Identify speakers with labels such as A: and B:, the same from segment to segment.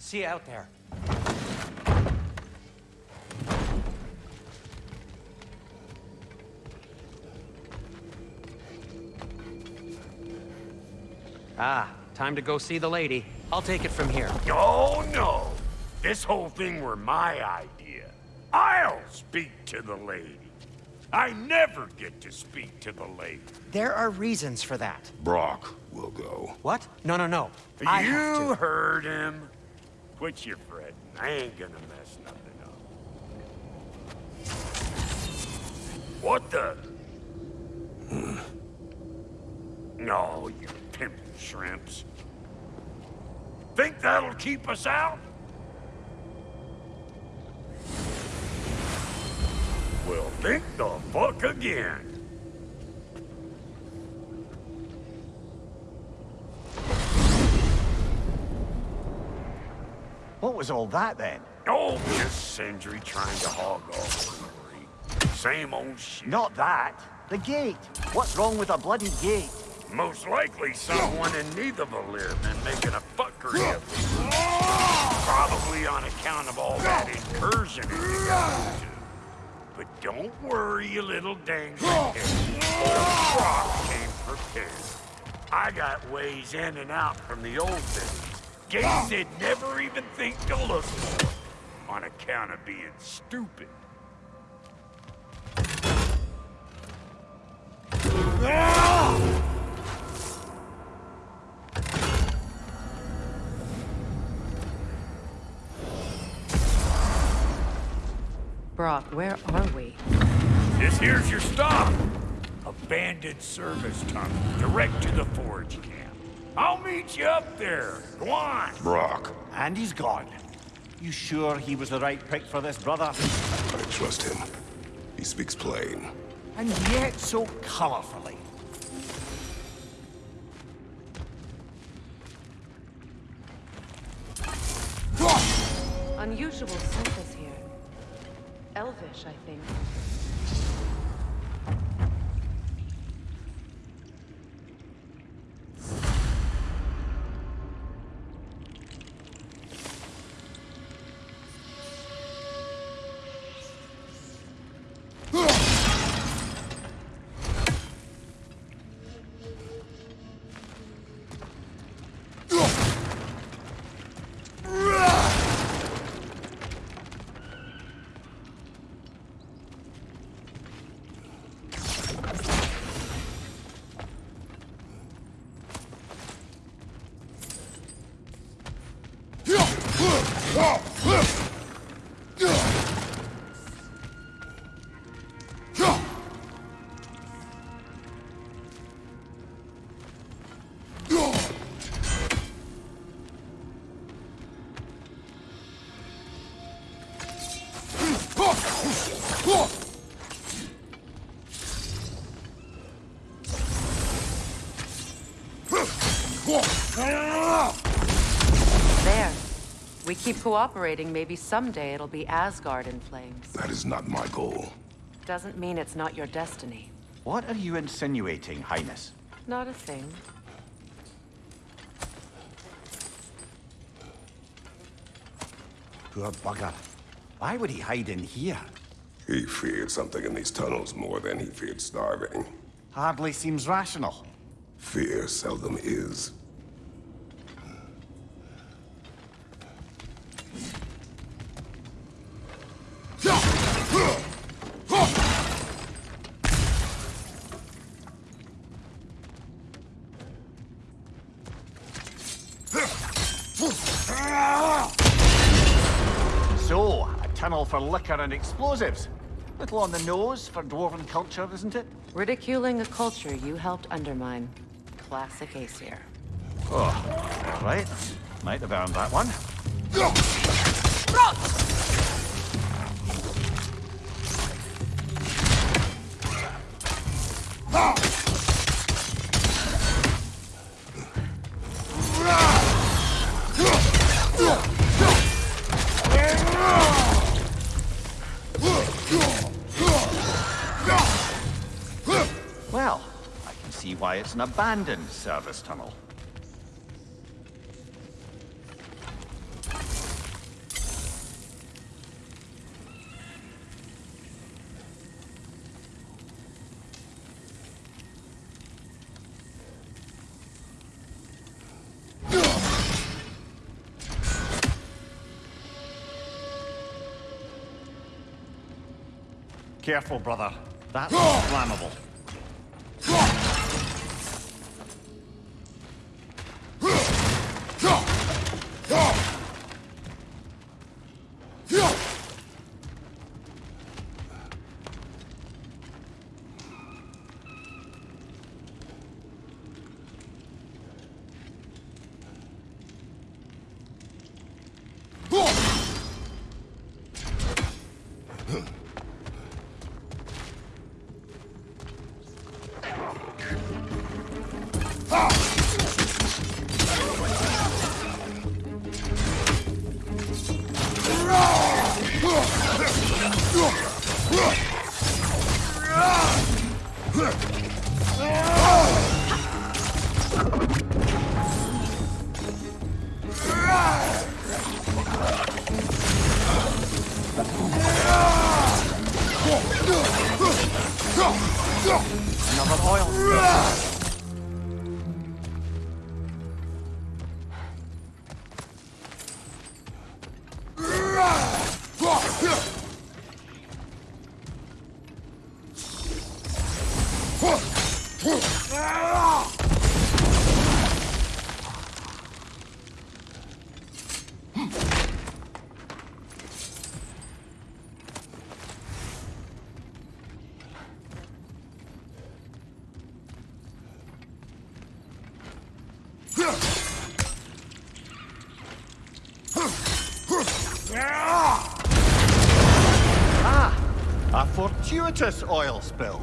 A: See you out there. Ah, time to go see the lady. I'll take it from here.
B: Oh, no. This whole thing were my idea. I'll speak to the lady. I never get to speak to the lady.
A: There are reasons for that.
C: Brok will go.
A: What? No, no, no. I
B: you heard him. Quit your fretting. I ain't gonna mess nothing up. What the? No, you pimp shrimps. Think that'll keep us out? Well, think the fuck again.
D: What was all that then?
B: Oh, just Sindri trying to hog all the glory. Same old shit.
D: Not that. The gate. What's wrong with a bloody gate?
B: Most likely someone in need of a Nidavellir been making a fuckery of it. Probably on account of all that incursion you got into. But don't worry, you little dang Old Brok came prepared. I got ways in and out from the old days. Gates they'd never even think to look for. On account of being stupid.
E: Brok, where are we?
B: This here's your stop. Abandoned service tunnel, direct to the forge camp. I'll meet you up there. Go on.
C: Brok.
D: And he's gone. You sure he was the right pick for this, brother?
C: I trust him. He speaks plain.
D: And yet so colorfully.
E: Unusual surface here. Elvish, I think. Keep cooperating, maybe someday it'll be Asgard in flames.
C: That is not my goal.
E: Doesn't mean it's not your destiny.
D: What are you insinuating, Highness?
E: Not a thing.
D: Poor bugger. Why would he hide in here?
C: He feared something in these tunnels more than he feared starving.
D: Hardly seems rational.
C: Fear seldom is.
D: For liquor and explosives. Little on the nose for dwarven culture, isn't it?
E: Ridiculing a culture you helped undermine. Classic Aesir.
D: Oh, all right. Might have earned that one. an abandoned service tunnel. Careful, brother. That's flammable. Oil spill.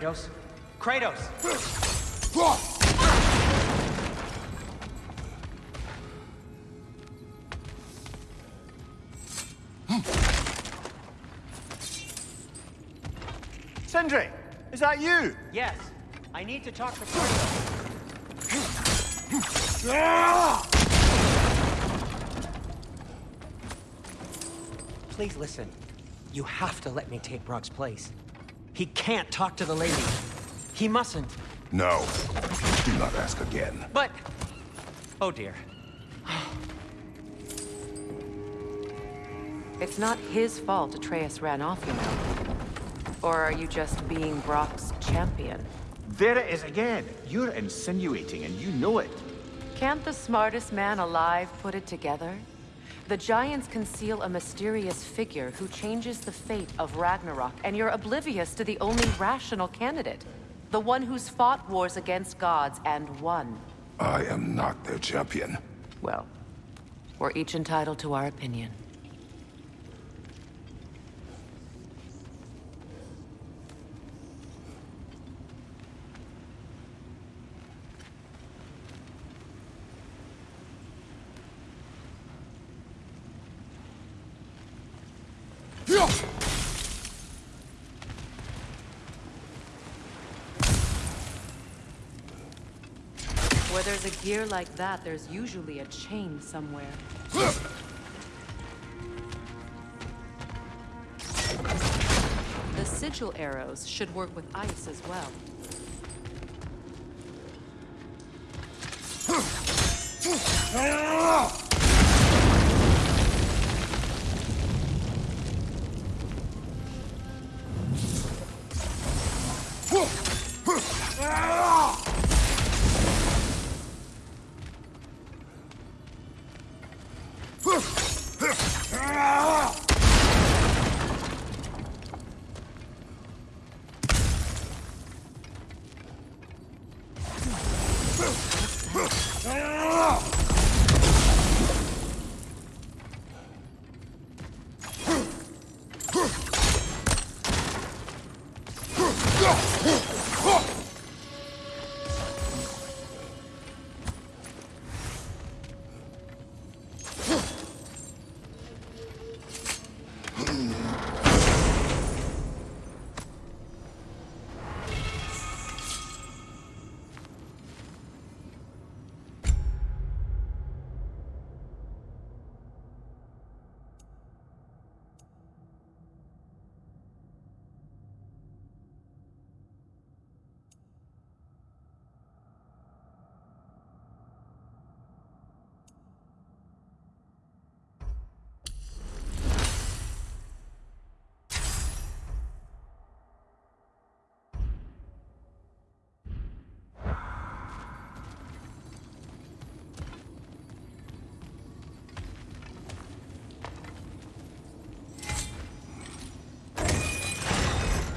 A: Kratos? Kratos!
D: Sindri, is that you?
A: Yes, I need to talk to Kratos. Please listen. You have to let me take Brok's place. He can't talk to the lady. He mustn't.
C: No. Do not ask again.
A: But... Oh dear.
E: It's not his fault Atreus ran off, you know. Or are you just being Brok's champion?
D: There it is again. You're insinuating and you know it.
E: Can't the smartest man alive put it together? The Giants conceal a mysterious figure who changes the fate of Ragnarok, and you're oblivious to the only rational candidate. The one who's fought wars against gods and won.
C: I am not their champion.
E: Well, we're each entitled to our opinion. Where there's a gear like that, there's usually a chain somewhere. The sigil arrows should work with ice as well. Ah!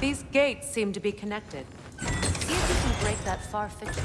E: These gates seem to be connected. See if you can break that far fixture.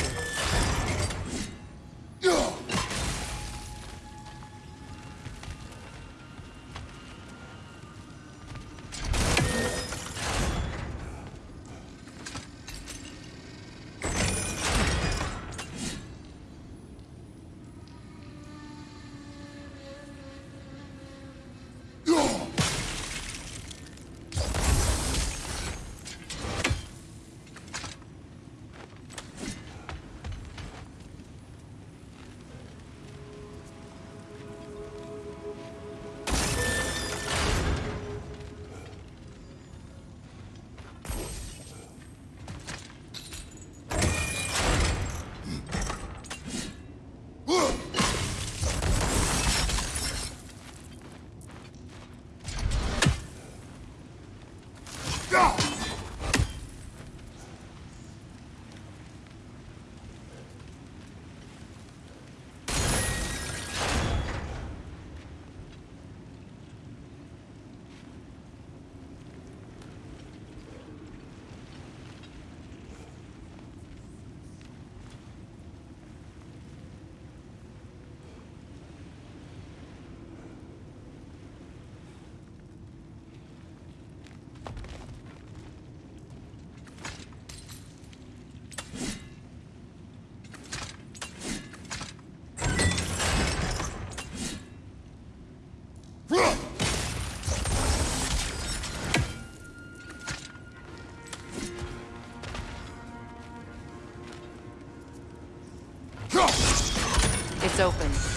E: Open.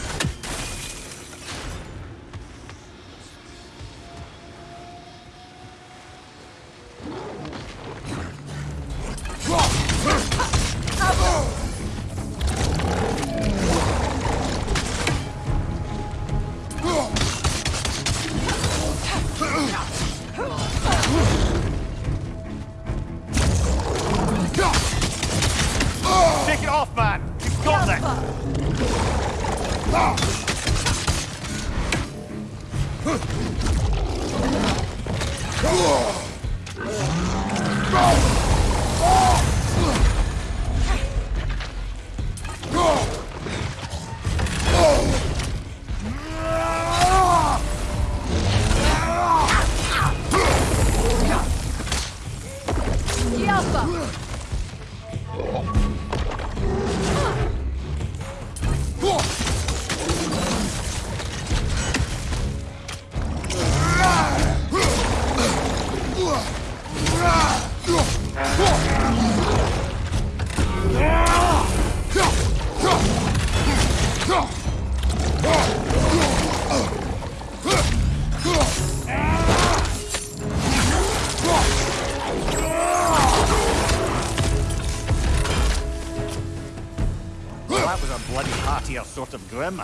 D: Grim.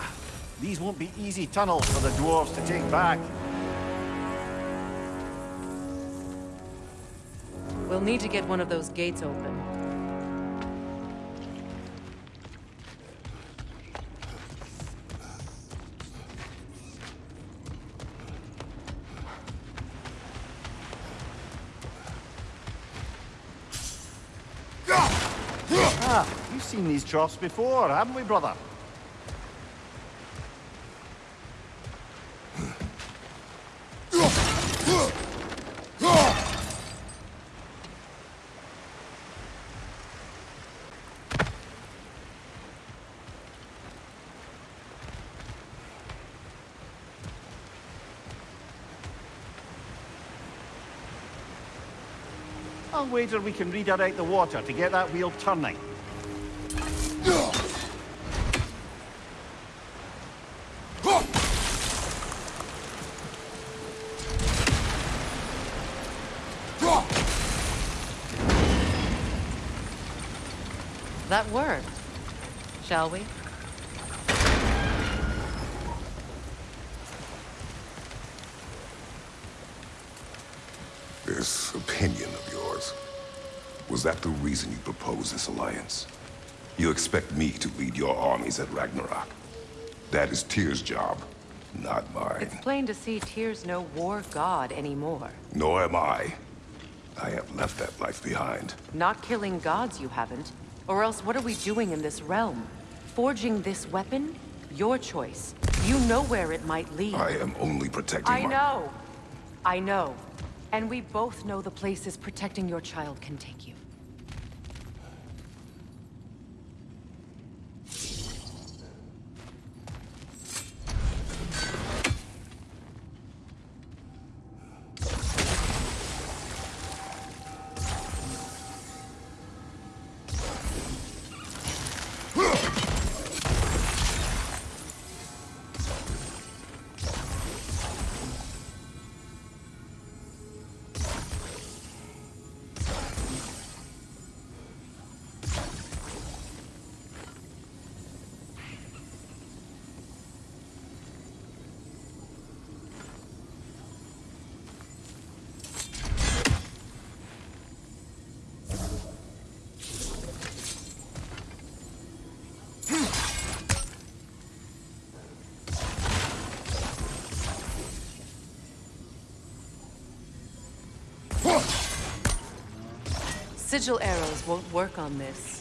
D: These won't be easy tunnels for the dwarves to take back.
E: We'll need to get one of those gates open.
D: Ah, we've seen these troughs before, haven't we, brother? Wager we can redirect the water to get that wheel turning.
E: That worked. Shall we?
C: This opinion of yours, was that the reason you proposed this alliance? You expect me to lead your armies at Ragnarok? That is Tyr's job, not mine.
E: It's plain to see Tyr's no war god anymore.
C: Nor am I. I have left that life behind.
E: Not killing gods, you haven't. Or else what are we doing in this realm? Forging this weapon? Your choice. You know where it might lead.
C: I am only protecting
E: I
C: my-
E: know. I know. And we both know the places protecting your child can take you. Sigil arrows won't work on this.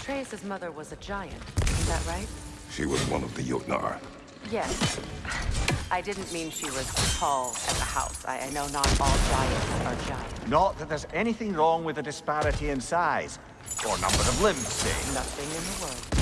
E: Atreus' mother was a giant, is that right?
C: She was one of the Jotnar.
E: Yes. I didn't mean she was tall as a house. I, I know not all giants are giant.
D: Not that there's anything wrong with the disparity in size, or number of limbs, say.
E: Nothing in the world.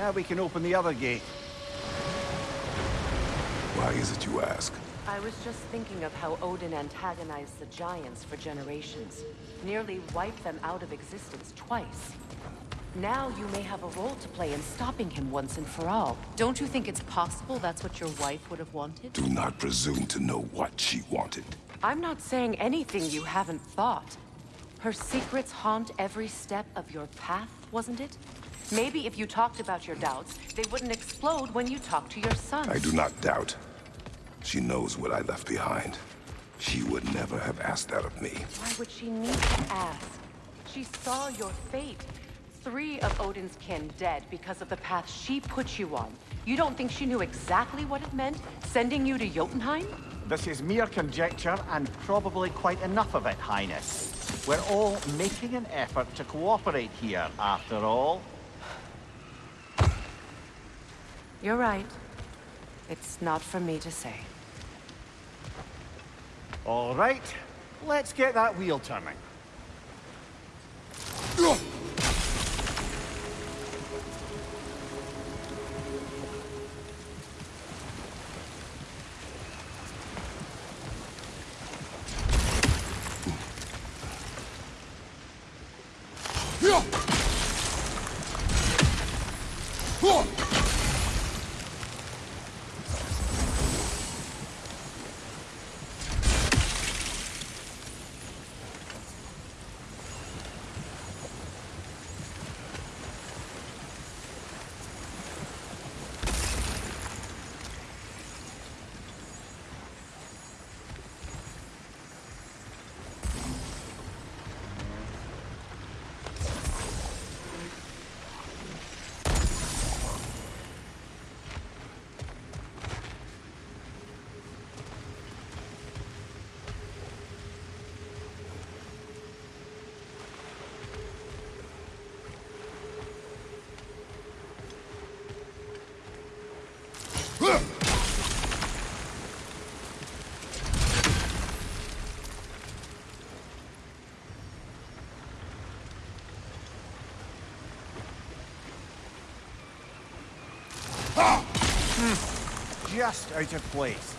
D: Now we can open the other gate.
C: Why is it you ask?
E: I was just thinking of how Odin antagonized the giants for generations. Nearly wiped them out of existence twice. Now you may have a role to play in stopping him once and for all. Don't you think it's possible that's what your wife would have wanted?
C: Do not presume to know what she wanted.
E: I'm not saying anything you haven't thought. Her secrets haunt every step of your path, wasn't it? Maybe if you talked about your doubts, they wouldn't explode when you talked to your son.
C: I do not doubt. She knows what I left behind. She would never have asked that of me.
E: Why would she need to ask? She saw your fate. Three of Odin's kin dead because of the path she put you on. You don't think she knew exactly what it meant, sending you to Jotunheim?
D: This is mere conjecture, and probably quite enough of it, Highness. We're all making an effort to cooperate here, after all.
E: You're right. It's not for me to say.
D: All right, let's get that wheel turning. Just out of place.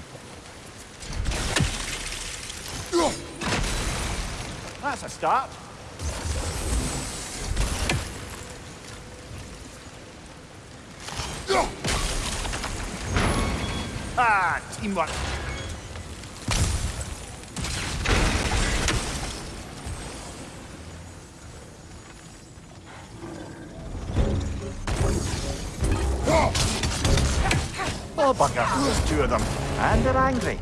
D: That's a start. Ah, teamwork. Well, bugger, there's two of them, and they're angry.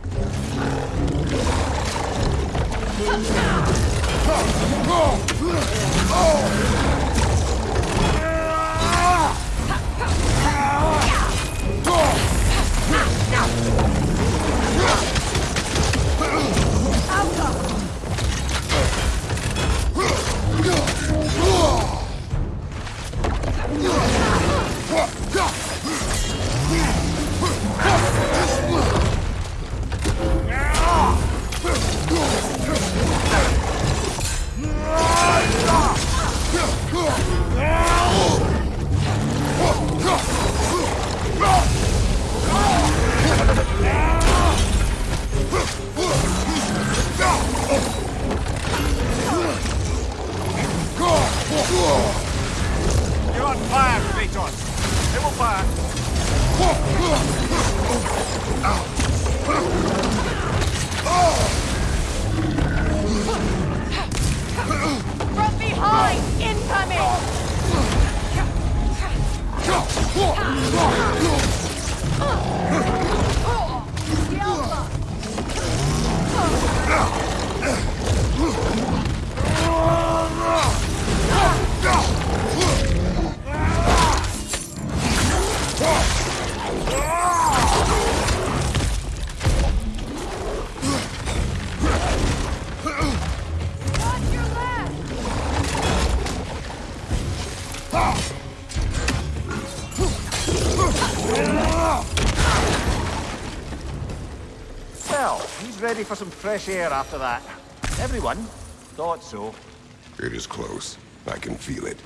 D: You're on fire, Kratos! They will fire!
F: From behind! Incoming!
D: Fresh air after that. Everyone thought so.
C: It is close. I can feel it.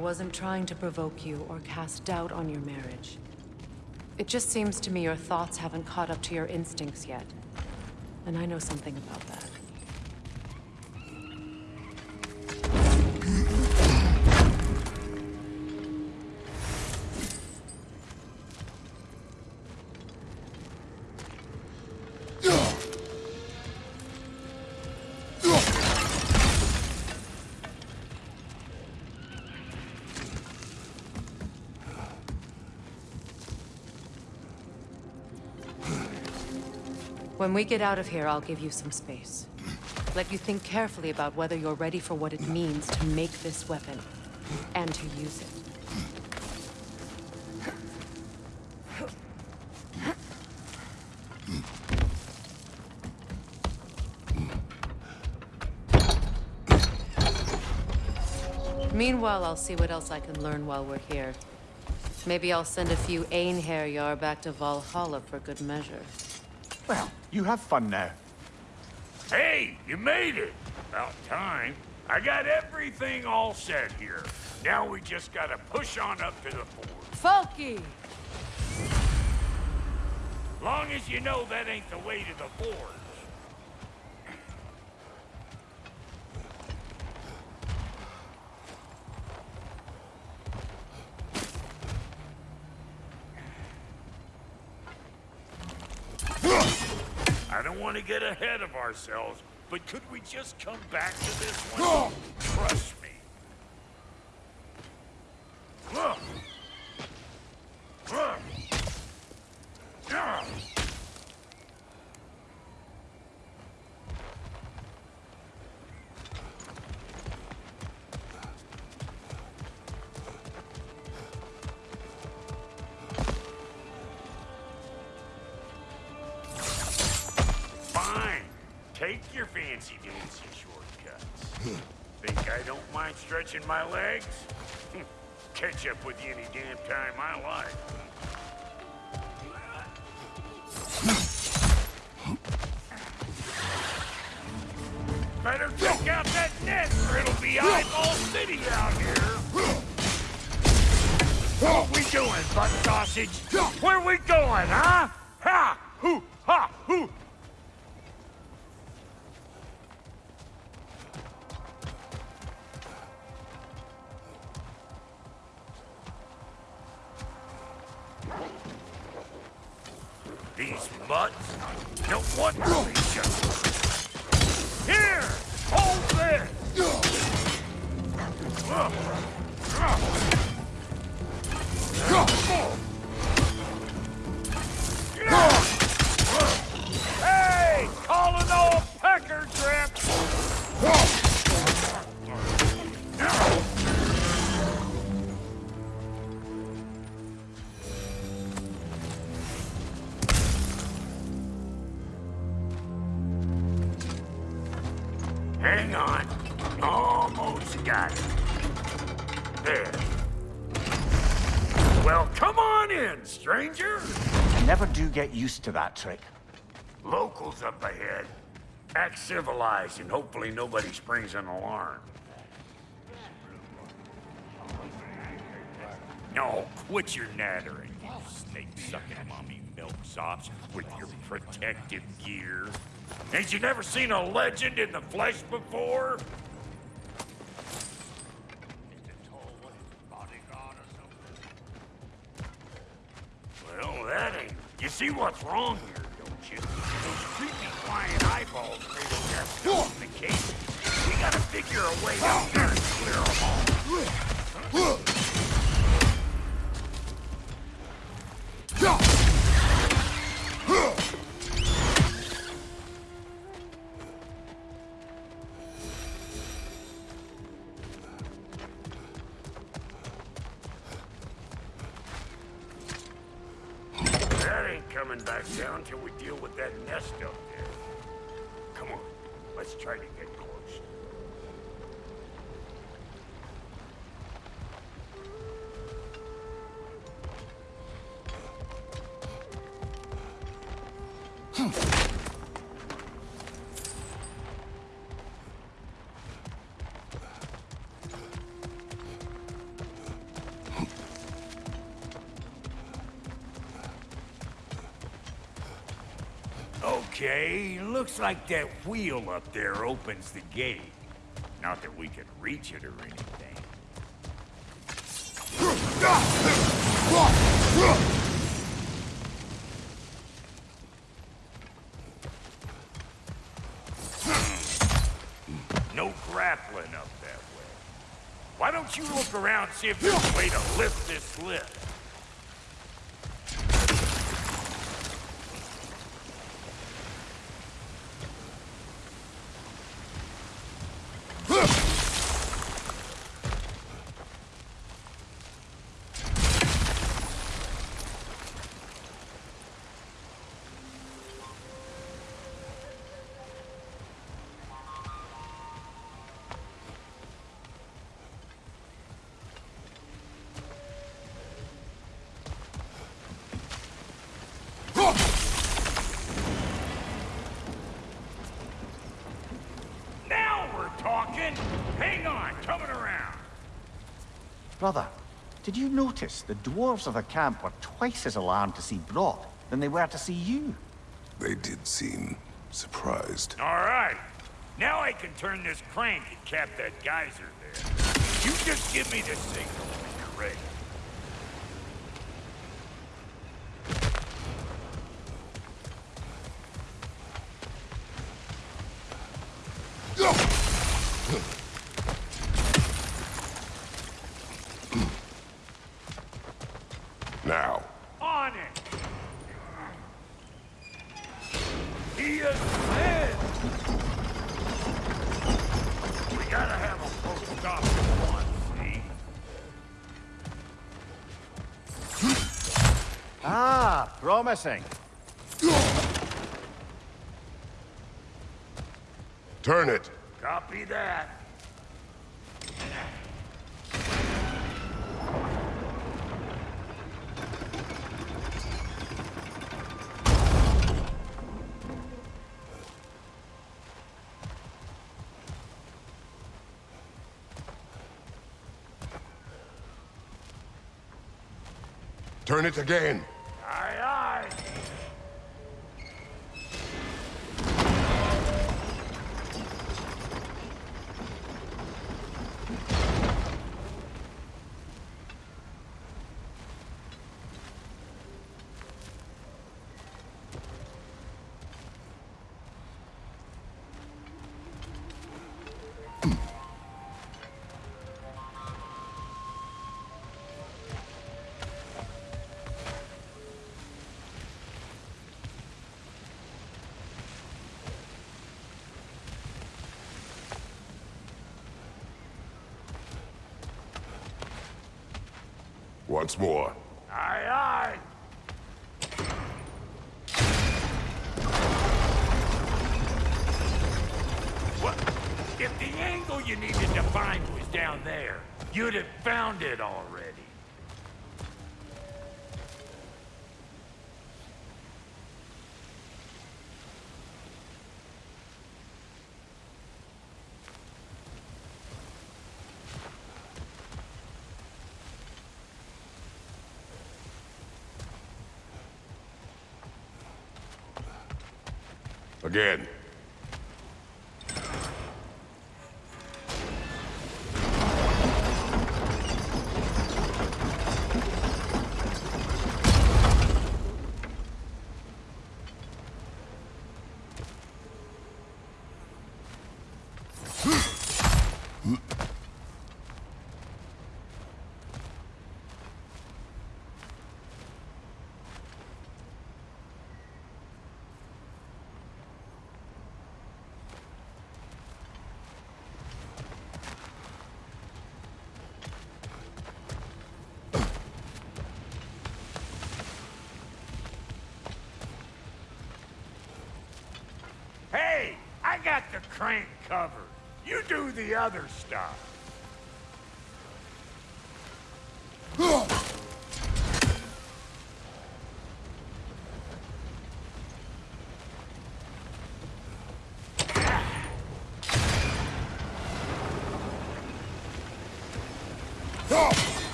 E: Wasn't trying to provoke you or cast doubt on your marriage. It just seems to me your thoughts haven't caught up to your instincts yet. And I know something about that. When we get out of here, I'll give you some space. Let you think carefully about whether you're ready for what it means to make this weapon, and to use it. Meanwhile, I'll see what else I can learn while we're here. Maybe I'll send a few Einherjar back to Valhalla for good measure.
D: Well, you have fun now.
B: Hey, you made it! About time. I got everything all set here. Now we just gotta push on up to the fort.
F: Falky!
B: Long as you know that ain't the way to the forge. I don't want to get ahead of ourselves, but could we just come back to this one? Trust legs? Catch up with you any damn time I like. Better check out that net or it'll be eyeball city out here. What we doing, butt sausage? Where we going, huh? Ha! Hoo! Ha! Hoo! Mutts don't want to each other. Here! Hold this! Hey, calling all pecker drip! Stranger.
D: Never do get used to that trick.
B: Locals up ahead. Act civilized and hopefully nobody springs an alarm. No, quit your nattering, you snake-sucking mommy milksops with your protective gear. Ain't you never seen a legend in the flesh before? Well, that ain't... You see what's wrong here, don't you? Those creepy flying eyeballs made that stuff in the case. We gotta figure a way out there and clear them all. That Okay, looks like that wheel up there opens the gate. Not that we can reach it or anything. No grappling up that way. Why don't you look around see if there's a way to lift this lift? Hang on, coming around.
D: Brother, did you notice the dwarves of the camp were twice as alarmed to see Brok than they were to see you?
C: They did seem surprised.
B: All right. Now I can turn this crank and cap that geyser there. You just give me the signal when
D: promising.
C: turn it.
B: Copy that.
C: Turn it again. Once more.
B: Aye, aye. What? If the angle you needed to find was down there, you'd have found it already.
C: Again.
B: Hey, I got the crank covered. You do the other stuff.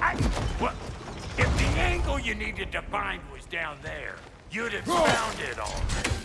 B: I... What? If the angle needed to find was down there, you'd have found it already.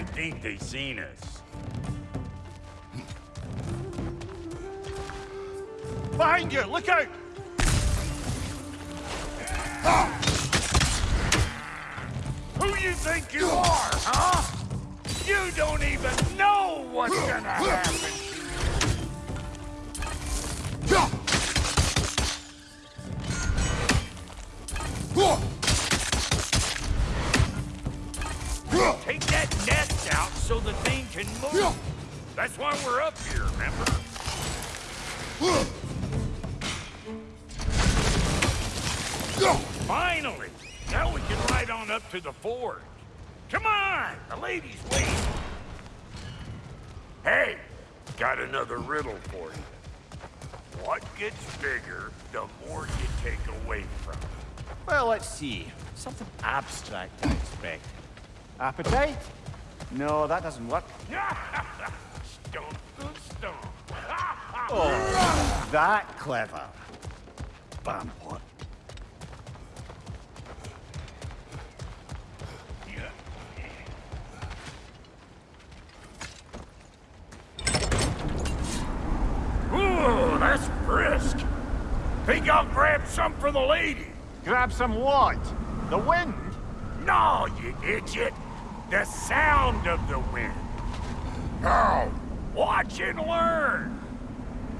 B: I think they seen us.
D: Behind you! Look out!
B: Who you think you are, huh? You don't even know what's gonna happen another riddle for you. What gets bigger, the more you take away from it?
D: Well, let's see. Something abstract, I expect. Appetite? No, that doesn't work.
B: stomp the stomp.
D: Oh, that clever. Bampot.
B: I'll grab some for the lady?
D: Grab some what? The wind?
B: No, you idiot. The sound of the wind.
C: How?
B: Watch and learn.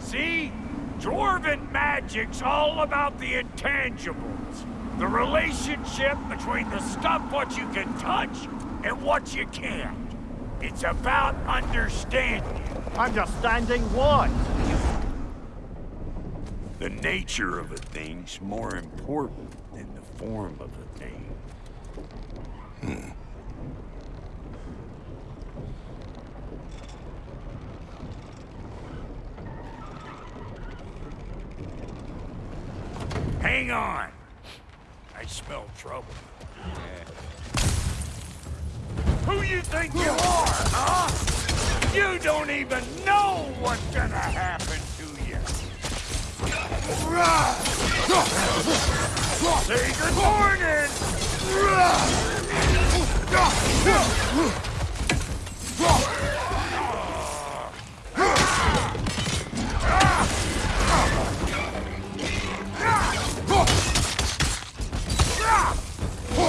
B: See? Dwarven magic's all about the intangibles. The relationship between the stuff what you can touch and what you can't. It's about understanding.
D: Understanding what?
B: The nature of a thing's more important than the form of a thing. Hmm. Hang on. I smell trouble. Who you think you are, huh? You don't even know what's gonna happen. Say good morning!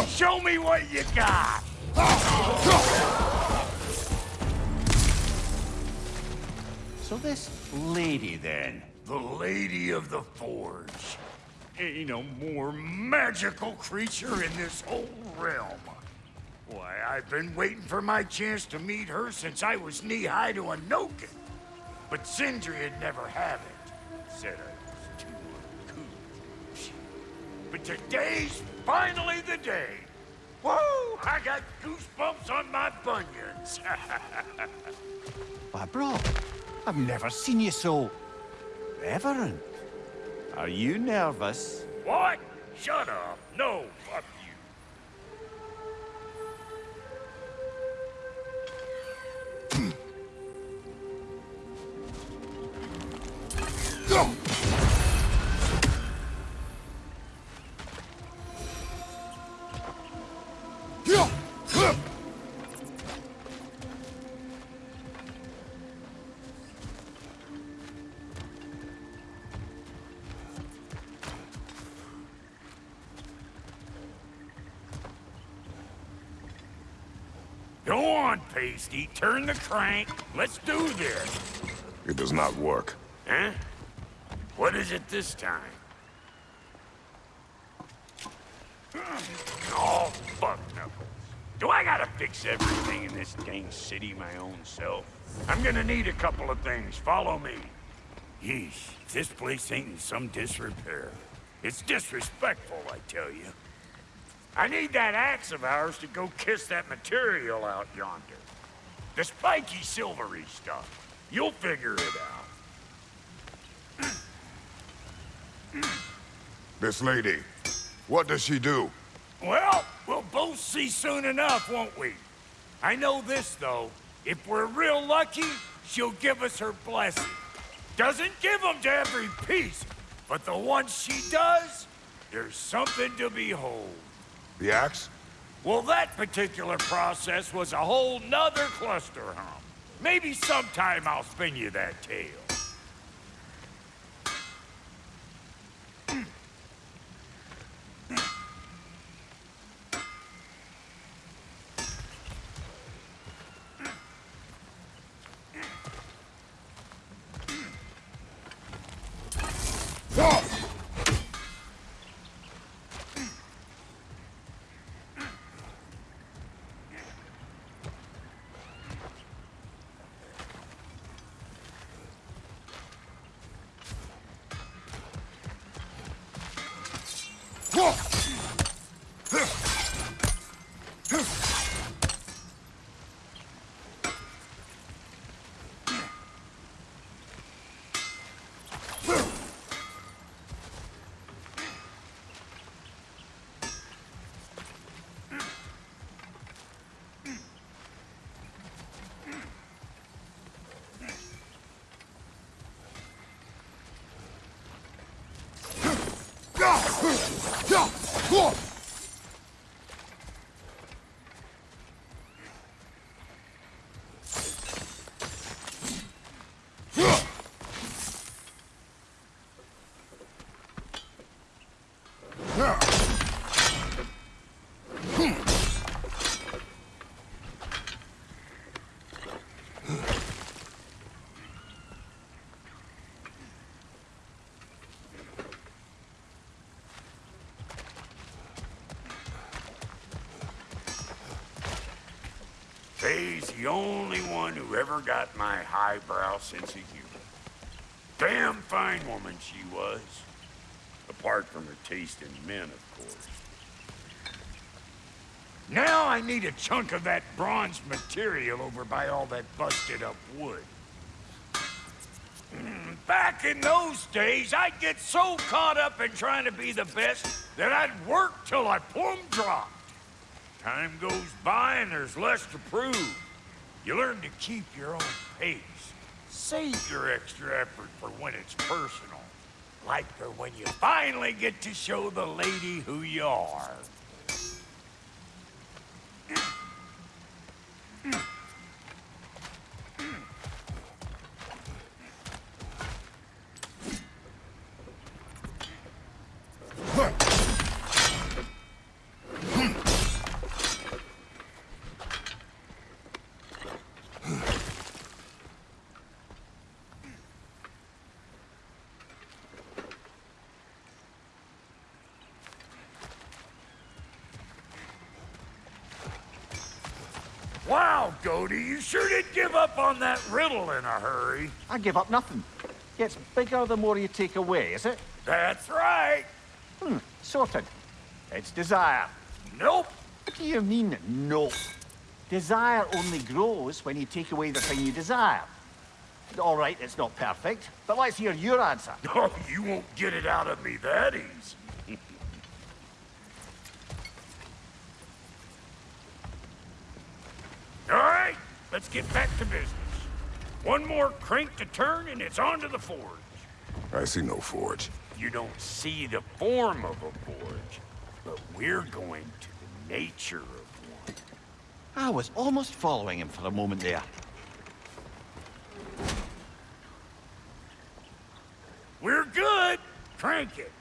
B: Show me what you got!
D: So this lady, then.
B: The Lady of the Forge. Ain't no more magical creature in this whole realm. Why, I've been waiting for my chance to meet her since I was knee-high to a Noken. But Sindri would never have it. Said I was too uncouth. But today's finally the day. Woo! I got goosebumps on my bunions.
D: Why, bro, I've never seen you so... reverent. Are you nervous?
B: what? Shut up. No, fuck you. Go Pasty. Turn the crank. Let's do this.
C: It does not work.
B: Huh? What is it this time? Oh, fuck Knuckles. Do I gotta fix everything in this dang city my own self? I'm gonna need a couple of things. Follow me. Yeesh, this place ain't in some disrepair. It's disrespectful, I tell you. I need that axe of ours to go kiss that material out yonder. The spiky silvery stuff. You'll figure it out.
C: This lady, what does she do?
B: Well, we'll both see soon enough, won't we? I know this, though. If we're real lucky, she'll give us her blessing. Doesn't give them to every piece, but the ones she does, there's something to behold.
C: The axe?
B: Well, that particular process was a whole nother cluster hump. Maybe sometime I'll spin you that tale. 우! Faye's the only one who ever got my highbrow sense of humor. Damn fine woman she was. Apart from her taste in men, of course. Now I need a chunk of that bronze material over by all that busted up wood. Mm, Back in those days, I'd get so caught up in trying to be the best that I'd work till I plumb dropped. Time goes by and there's less to prove. You learn to keep your own pace. Save your extra effort for when it's personal. Like for when you finally get to show the lady who you are. Goldie, you sure did give up on that riddle in a hurry.
D: I give up nothing. Gets bigger the more you take away, is it?
B: That's right.
D: Hmm, sorted. It's desire.
B: Nope.
D: What do you mean, no? Desire only grows when you take away the thing you desire. All right, it's not perfect, but let's hear your answer.
B: Oh, you won't get it out of me that easy. All right, let's get back to business. One more crank to turn and it's on to the forge.
C: I see no forge.
B: You don't see the form of a forge, but we're going to the nature of one.
D: I was almost following him for a moment there.
B: We're good. Crank it.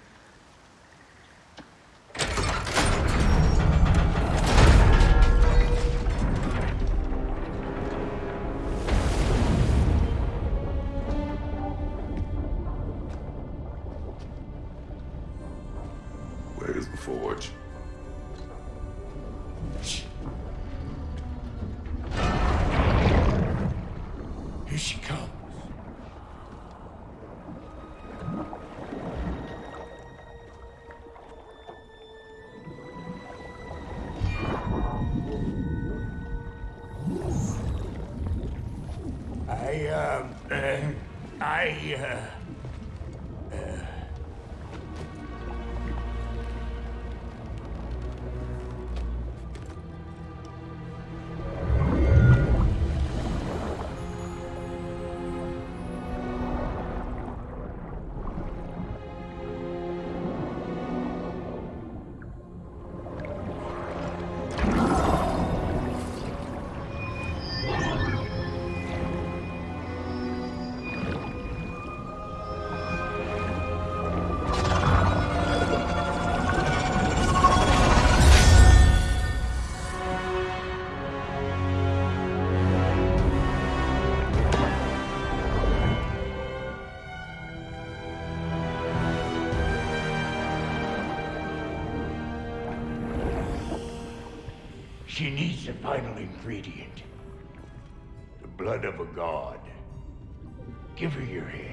B: She needs the final ingredient. The blood of a god. Give her your hand.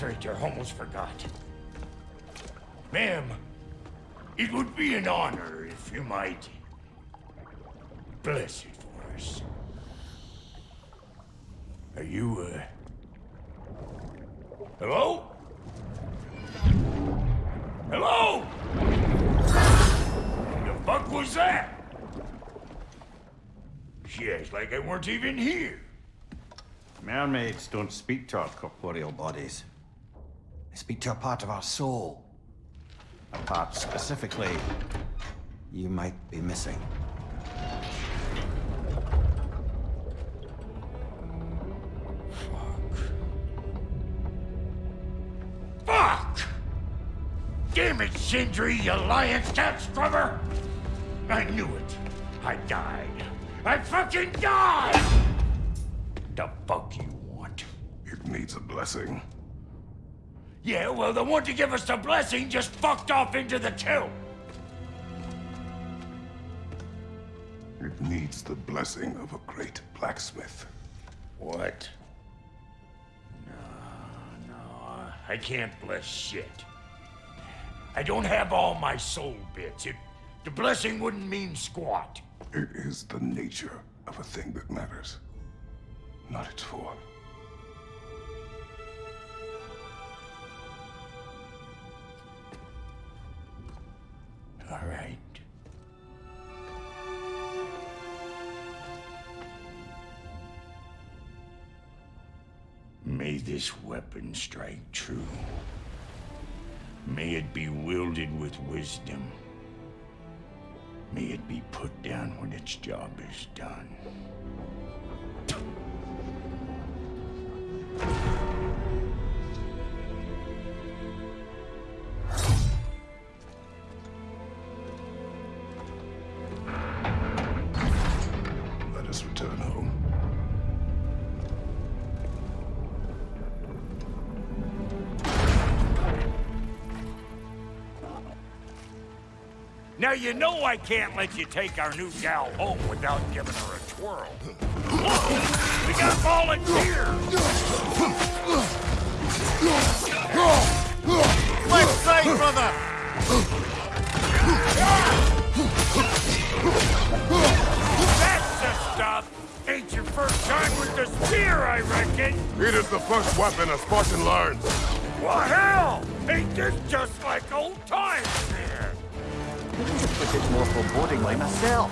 B: Infiltrator, almost forgot. Ma'am, it would be an honor if you might bless it for us. Are you, uh... Hello? Hello? The fuck was that? She acts like I weren't even here.
G: Mermaids don't speak to our corporeal bodies. They speak to a part of our soul. A part specifically you might be missing.
B: Fuck! Fuck! Damn it, Sindri, you lion cat scrubber! I knew it. I died. I fucking died! The fuck you want?
C: It needs a blessing.
B: Yeah, well, the one to give us the blessing just fucked off into the tomb.
C: It needs the blessing of a great blacksmith.
B: What? No, no, I can't bless shit. I don't have all my soul bits. It, the blessing wouldn't mean squat.
C: It is the nature of a thing that matters, not its form.
B: All right. May this weapon strike true. May it be wielded with wisdom. May it be put down when its job is done. Now you know I can't let you take our new gal home without giving her a twirl. We got volunteers!
D: Left side, brother!
B: That's the stuff! Ain't your first time with the spear, I reckon!
C: It is the first weapon a Spartan learns.
B: Well, hell! Ain't this just like old?
D: But it's more forebodingly myself.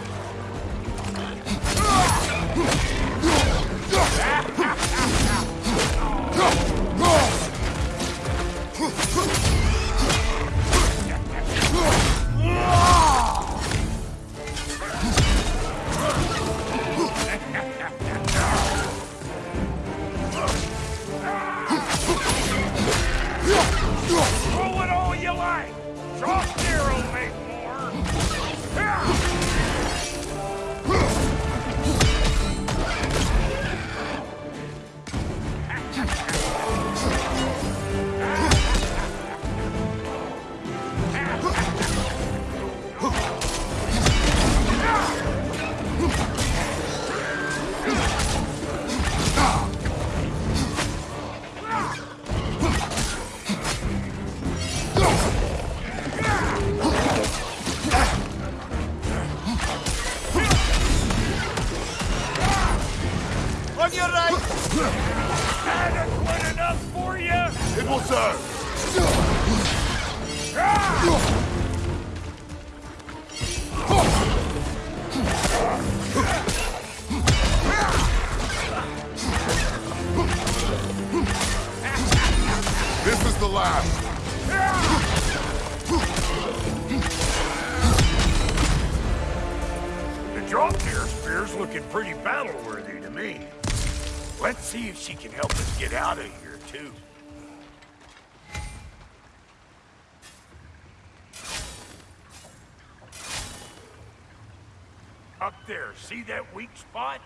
B: There, see that weak spot?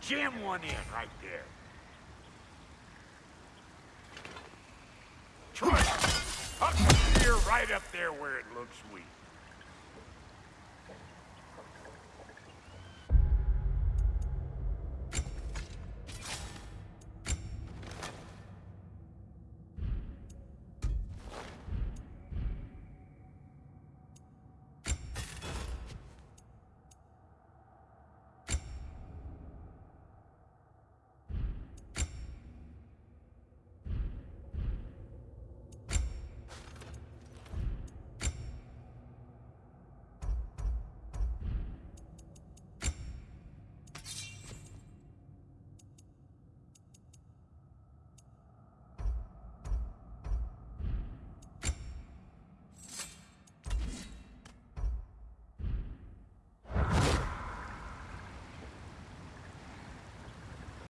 B: Jam one in right there. Try it. The spear right up there where it looks weak.